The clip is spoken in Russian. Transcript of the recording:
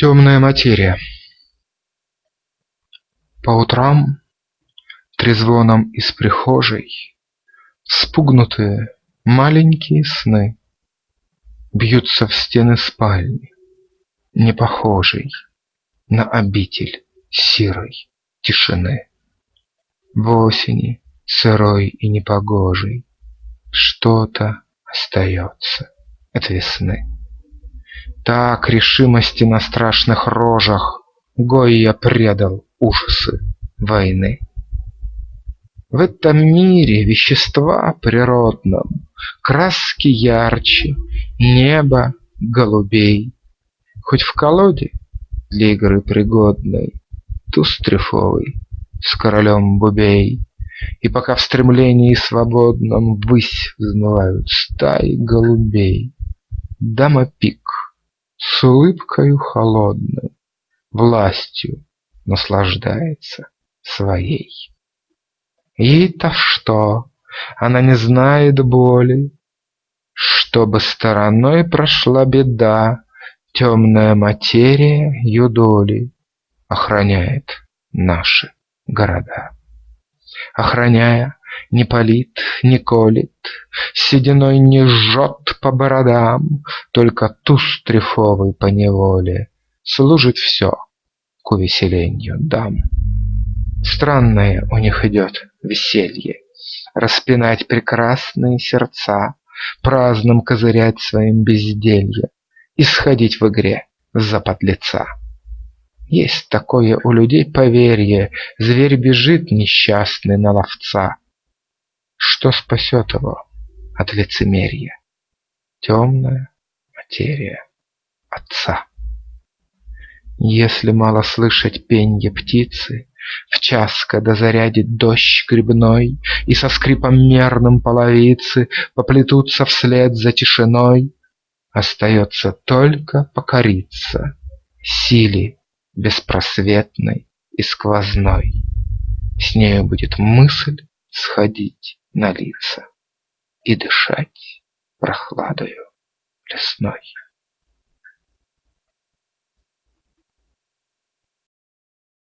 Темная материя По утрам трезвоном из прихожей Спугнутые маленькие сны Бьются в стены спальни, не похожей На обитель сирой тишины. В осени сырой и непогожей Что-то остается от весны. Так решимости на страшных рожах Гойя предал ужасы войны. В этом мире вещества природном Краски ярче, небо голубей. Хоть в колоде для игры пригодной Туз трефовый с королем бубей, И пока в стремлении свободном Ввысь взмывают стаи голубей, Дама пик с улыбкою холодной Властью наслаждается своей. Ей-то что? Она не знает боли. Чтобы стороной прошла беда, Темная материя ее доли Охраняет наши города. Охраняя, не палит, не колет, Сединой не жжет по бородам, Только туз трефовый поневоле Служит все к увеселению дам. Странное у них идет веселье, Распинать прекрасные сердца, Праздным козырять своим безделье И сходить в игре за подлеца. Есть такое у людей поверье, Зверь бежит несчастный на ловца. Что спасет его от лицемерия? Темная материя отца. Если мало слышать пенье птицы, В час, когда зарядит дождь грибной, И со скрипом мерным половицы Поплетутся вслед за тишиной, Остается только покориться Силе беспросветной и сквозной. С нею будет мысль сходить на лица И дышать прохладою лесной.